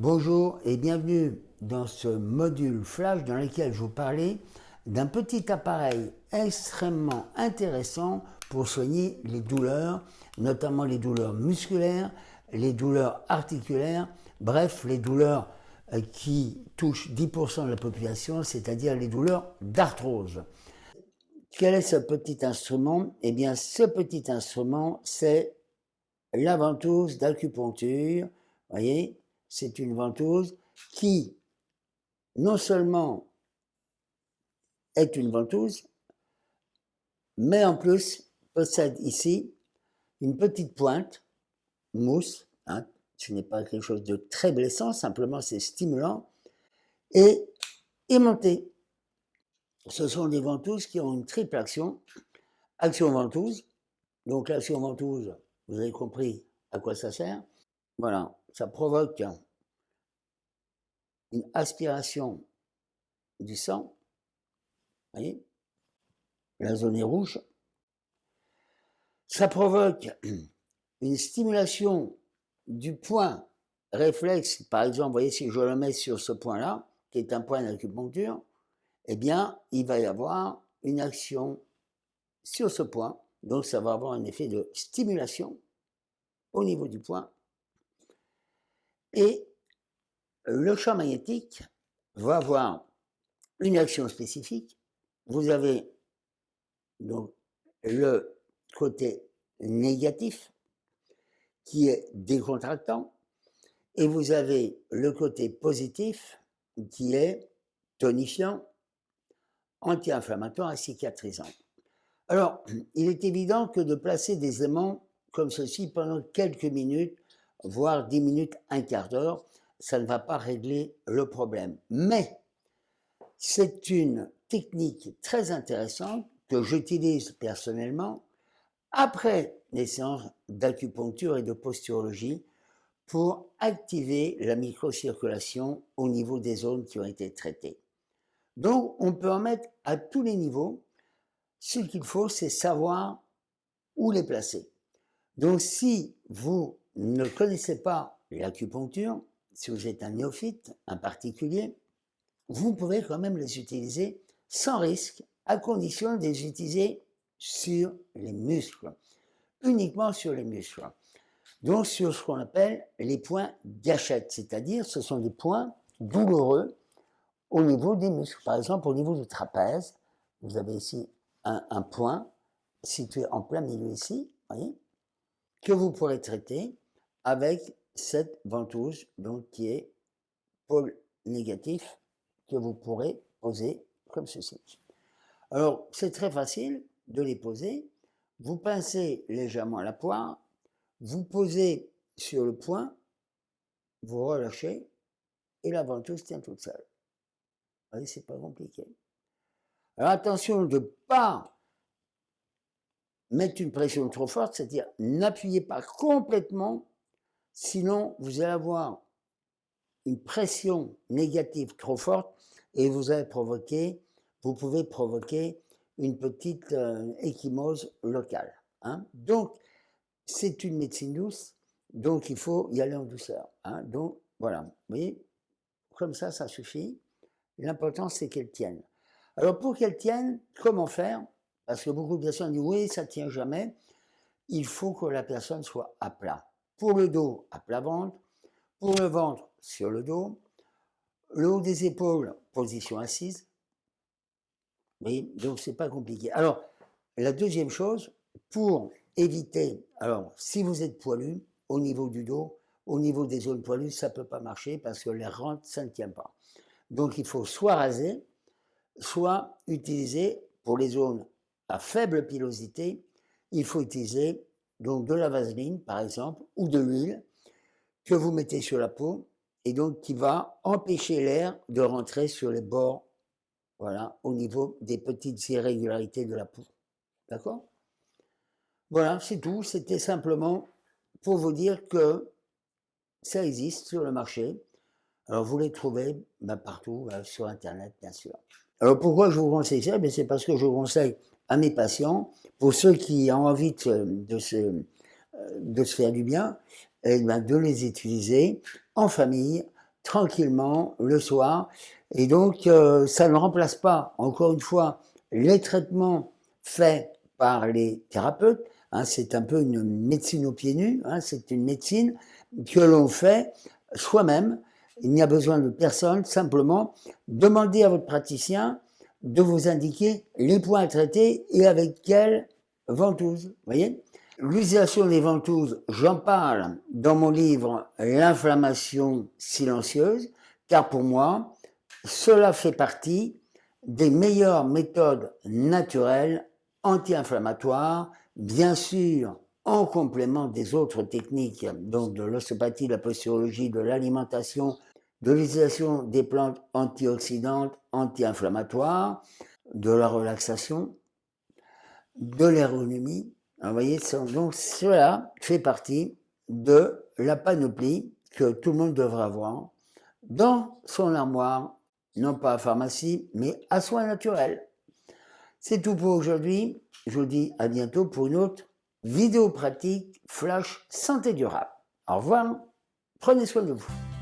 Bonjour et bienvenue dans ce module flash dans lequel je vous parlais d'un petit appareil extrêmement intéressant pour soigner les douleurs, notamment les douleurs musculaires, les douleurs articulaires, bref, les douleurs euh, qui touchent 10% de la population, c'est-à-dire les douleurs d'arthrose. Quel est ce petit instrument? Eh bien, ce petit instrument, c'est la ventouse d'acupuncture. voyez, c'est une ventouse qui, non seulement est une ventouse, mais en plus possède ici une petite pointe, mousse, hein, ce n'est pas quelque chose de très blessant, simplement c'est stimulant, et aimanté. Ce sont des ventouses qui ont une triple action. Action ventouse, donc l'action ventouse, vous avez compris à quoi ça sert. Voilà, ça provoque une aspiration du sang, vous voyez, la zone est rouge. Ça provoque une stimulation du point réflexe, par exemple, vous voyez, si je le mets sur ce point-là, qui est un point d'acupuncture, eh bien, il va y avoir une action sur ce point, donc ça va avoir un effet de stimulation au niveau du point. Et le champ magnétique va avoir une action spécifique. Vous avez donc le côté négatif qui est décontractant et vous avez le côté positif qui est tonifiant, anti-inflammatoire et cicatrisant. Alors, il est évident que de placer des aimants comme ceci pendant quelques minutes, voire 10 minutes, un quart d'heure, ça ne va pas régler le problème. Mais c'est une technique très intéressante que j'utilise personnellement après les séances d'acupuncture et de posturologie pour activer la microcirculation au niveau des zones qui ont été traitées. Donc, on peut en mettre à tous les niveaux. Ce qu'il faut, c'est savoir où les placer. Donc, si vous ne connaissez pas l'acupuncture, si vous êtes un néophyte, un particulier, vous pouvez quand même les utiliser sans risque, à condition de les utiliser sur les muscles, uniquement sur les muscles. Donc sur ce qu'on appelle les points gâchettes, c'est-à-dire ce sont des points douloureux au niveau des muscles. Par exemple, au niveau du trapèze, vous avez ici un, point situé en plein milieu ici, que vous pourrez traiter avec cette ventouse, donc qui est pôle négatif, que vous pourrez poser comme ceci. Alors, c'est très facile de les poser. Vous pincez légèrement la poire, vous posez sur le point, vous relâchez, et la ventouse tient toute seule. Vous voyez, c'est pas compliqué. Alors attention de ne pas mettre une pression trop forte, c'est-à-dire n'appuyez pas complètement Sinon, vous allez avoir une pression négative trop forte et vous allez provoquer, vous pouvez provoquer une petite euh, échymose locale. Hein. Donc, c'est une médecine douce, donc il faut y aller en douceur. Hein. Donc, voilà, vous voyez, comme ça, ça suffit. L'important, c'est qu'elle tienne. Alors, pour qu'elle tienne, comment faire? Parce que beaucoup de personnes disent, oui, ça tient jamais. Il faut que la personne soit à plat. Pour le dos, à plat ventre. Pour le ventre, sur le dos. Le haut des épaules, position assise. Oui, donc c'est pas compliqué. Alors, la deuxième chose, pour éviter, alors si vous êtes poilu, au niveau du dos, au niveau des zones poilues, ça peut pas marcher parce que les rentes, ça ne tient pas. Donc il faut soit raser, soit utiliser, pour les zones à faible pilosité, il faut utiliser donc de la vaseline par exemple, ou de l'huile, que vous mettez sur la peau, et donc qui va empêcher l'air de rentrer sur les bords, voilà, au niveau des petites irrégularités de la peau. D'accord? Voilà, c'est tout. C'était simplement pour vous dire que ça existe sur le marché. Alors vous les trouvez ben, partout, euh, sur Internet, bien sûr. Alors pourquoi je vous conseille ça? Ben, C'est parce que je vous conseille à mes patients, pour ceux qui ont envie de, se, faire du bien, eh ben, de les utiliser en famille, tranquillement le soir. Et donc, euh, ça ne remplace pas, encore une fois, les traitements faits par les thérapeutes. Hein, c'est un peu une médecine aux pieds nus. Hein, c'est une médecine que l'on fait soi-même. Il n'y a besoin de personne. Simplement, demandez à votre praticien de vous indiquer les points à traiter et avec quelle ventouse. voyez L'utilisation des ventouses, j'en parle dans mon livre L'inflammation silencieuse, car pour moi, cela fait partie des meilleures méthodes naturelles anti-inflammatoires, bien sûr en complément des autres techniques, donc de l'ostéopathie, de la posturologie, de l'alimentation, de l'utilisation des plantes antioxydantes, anti-inflammatoires, de la relaxation, de l'ergonomie. Vous voyez, donc cela fait partie de la panoplie que tout le monde devrait avoir dans son armoire, non pas à pharmacie, mais à soins naturels. C'est tout pour aujourd'hui. Je vous dis à bientôt pour une autre vidéo pratique flash santé durable. Au revoir, prenez soin de vous.